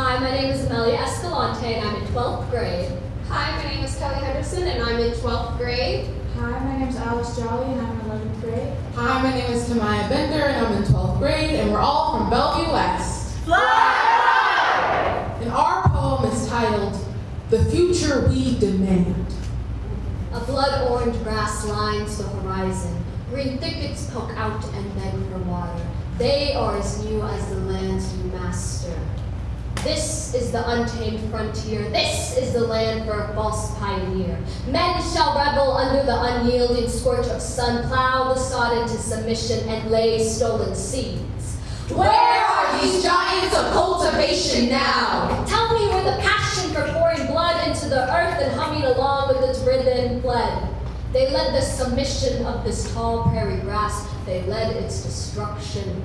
Hi, my name is Amelia Escalante and I'm in 12th grade. Hi, my name is Kelly Henderson and I'm in 12th grade. Hi, my name is Alice Jolly and I'm in 11th grade. Hi, my name is Tamaya Bender and I'm in 12th grade and we're all from Bellevue West. Fly! And our poem is titled, The Future We Demand. A blood-orange grass lines the horizon. Green thickets poke out and beg for water. They are as new as the lands you master. This is the untamed frontier. This is the land for a false pioneer. Men shall revel under the unyielding scorch of sun, plow the sod into submission, and lay stolen seeds. Where are these giants of cultivation now? Tell me where the passion for pouring blood into the earth and humming along with its rhythm fled. They led the submission of this tall prairie grass. They led its destruction.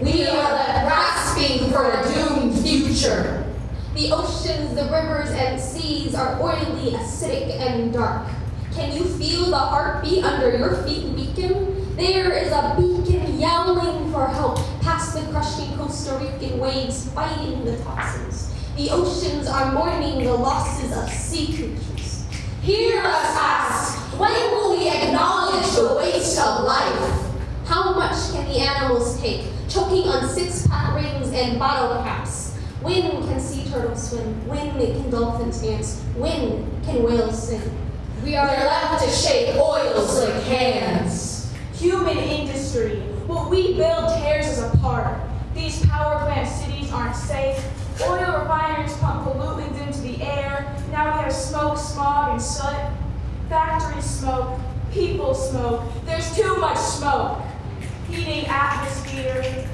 We are left grasping for a doomed The oceans, the rivers, and seas are oily, acidic, and dark. Can you feel the heartbeat under your feet weaken? There is a beacon yowling for help past the crushing Costa Rican waves fighting the toxins. The oceans are mourning the losses of sea creatures. Hear us ask, when will we acknowledge the waste of life? How much can the animals take, choking on six-pack rings and bottle caps? When can sea turtles swim? When can dolphins dance? When can whales sing? We are left to shake oils like hands. Human industry. What we build tears us apart. These power plant cities aren't safe. Oil refineries pump pollutants into the air. Now we have smoke, smog, and soot. Factories smoke. People smoke. There's too much smoke. Heating atmosphere.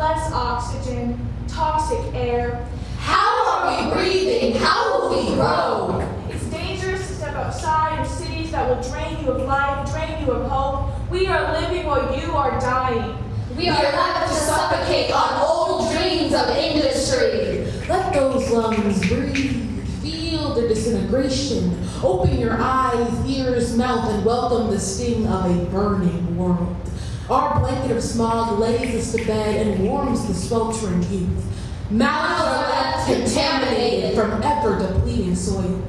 Less oxygen. Toxic air. How are we breathing? How will we grow? It's dangerous to step outside of cities that will drain you of life, drain you of hope. We are living while you are dying. We are left to suffocate on old dreams of industry. Let those lungs breathe. Feel the disintegration. Open your eyes, ears, mouth, and welcome the sting of a burning world. Our blanket of smog lays us to bed and warms the sweltering youth. Mouths are contaminated from ever depleting soil.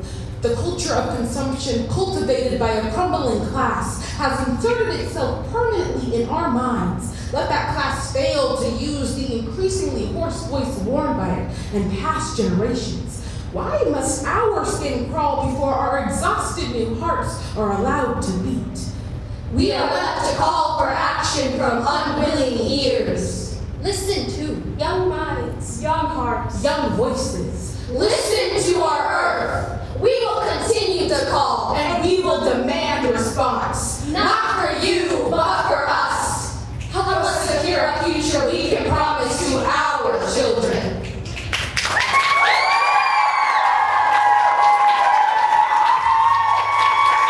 The culture of consumption, cultivated by a crumbling class, has inserted itself permanently in our minds. Let that class fail to use the increasingly hoarse voice worn by it and past generations. Why must our skin crawl before our exhausted new hearts are allowed to beat? We are left to call for action from unwilling ears. Listen to young minds, young hearts, young voices. Listen to our earth. We will continue to call and we will demand response.